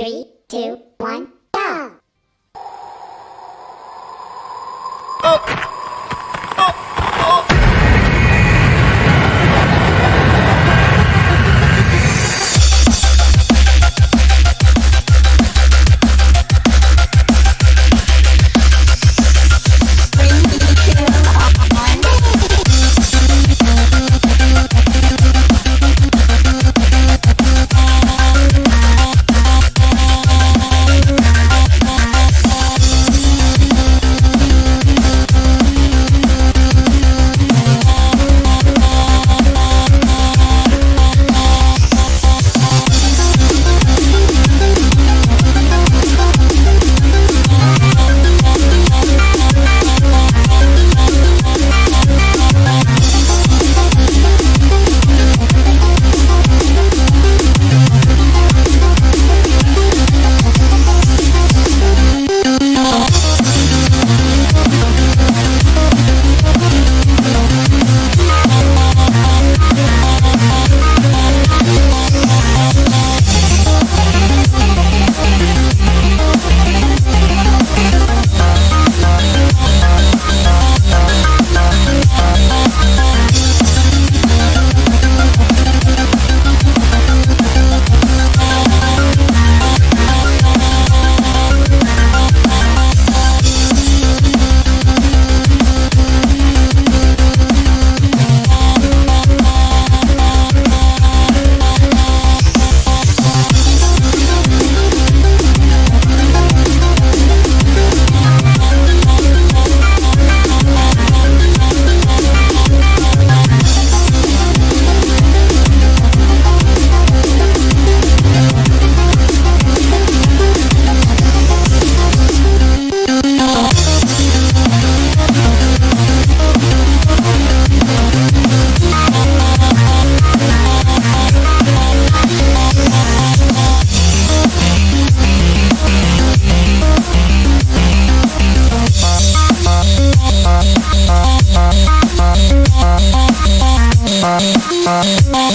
Three, two,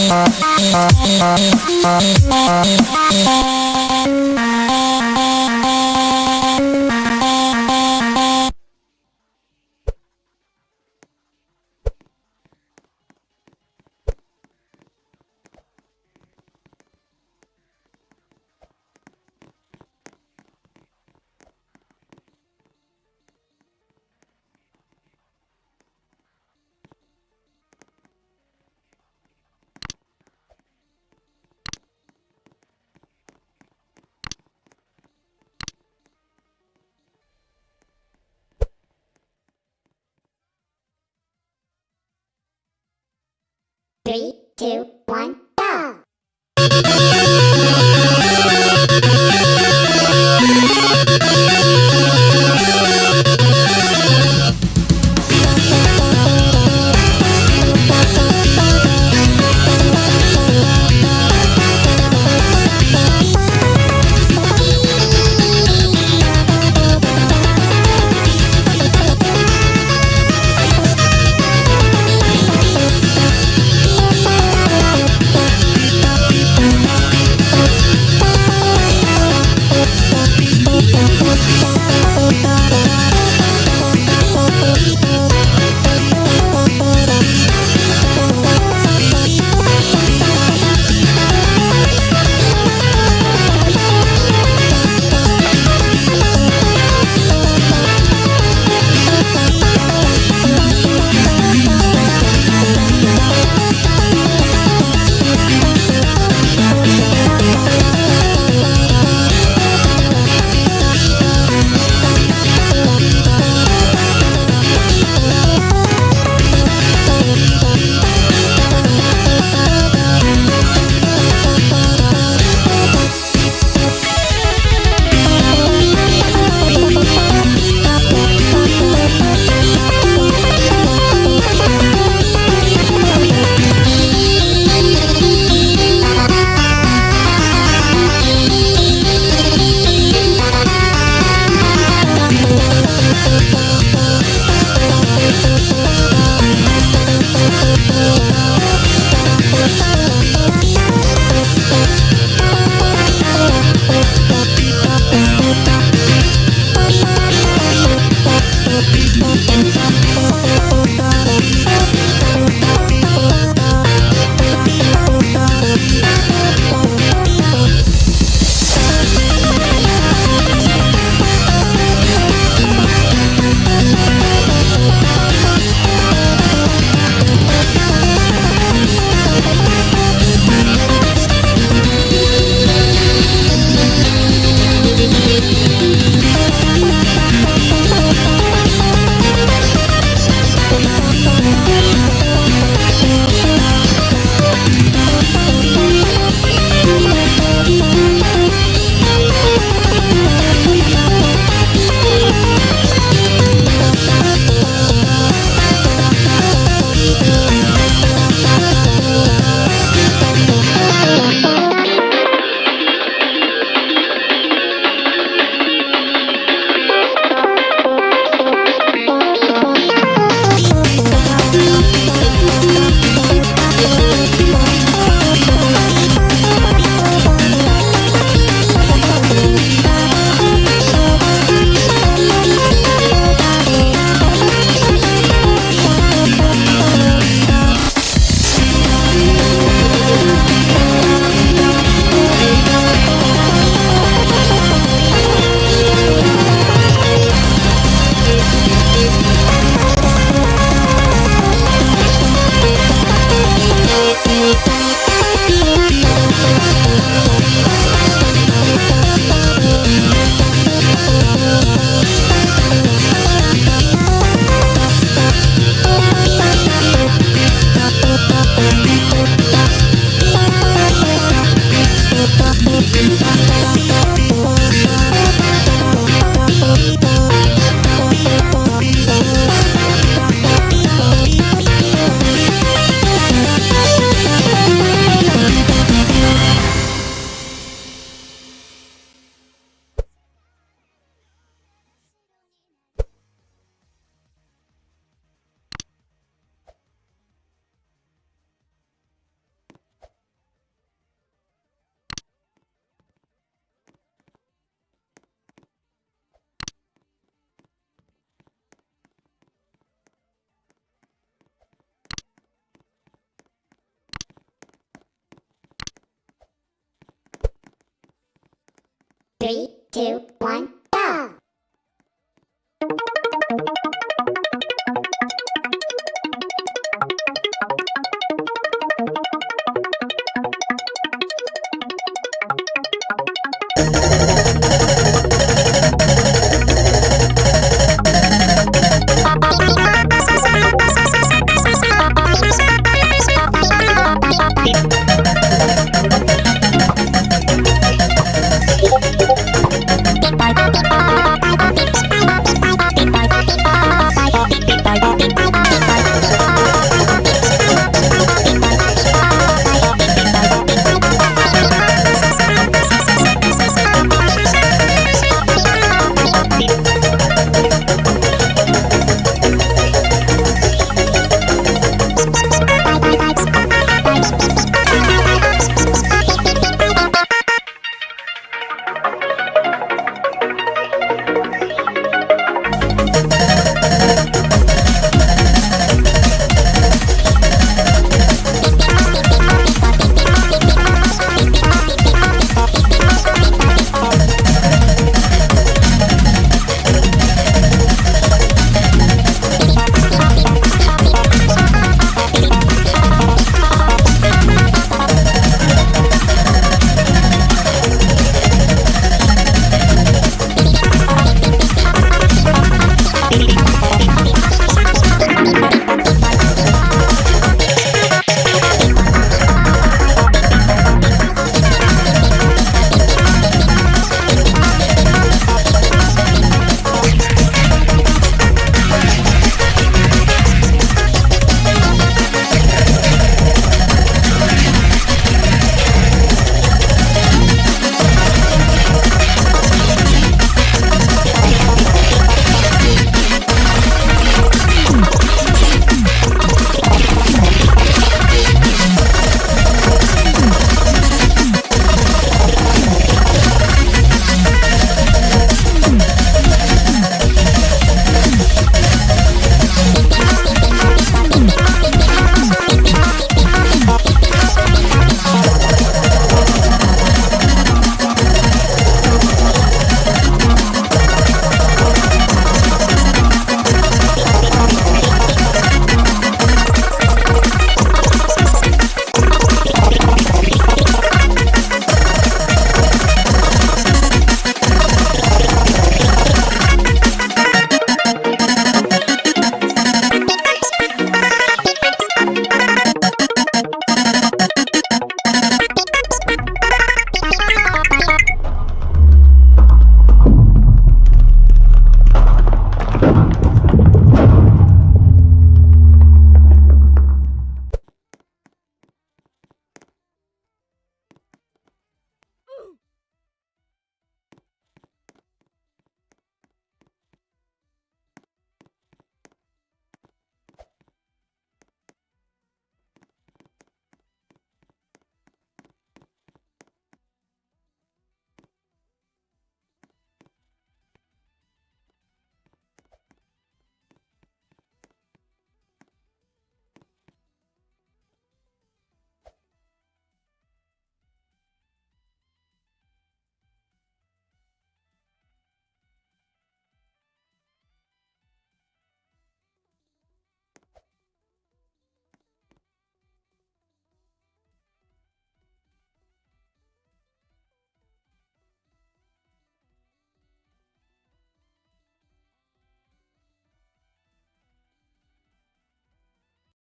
Thank you. Three, two, one, two,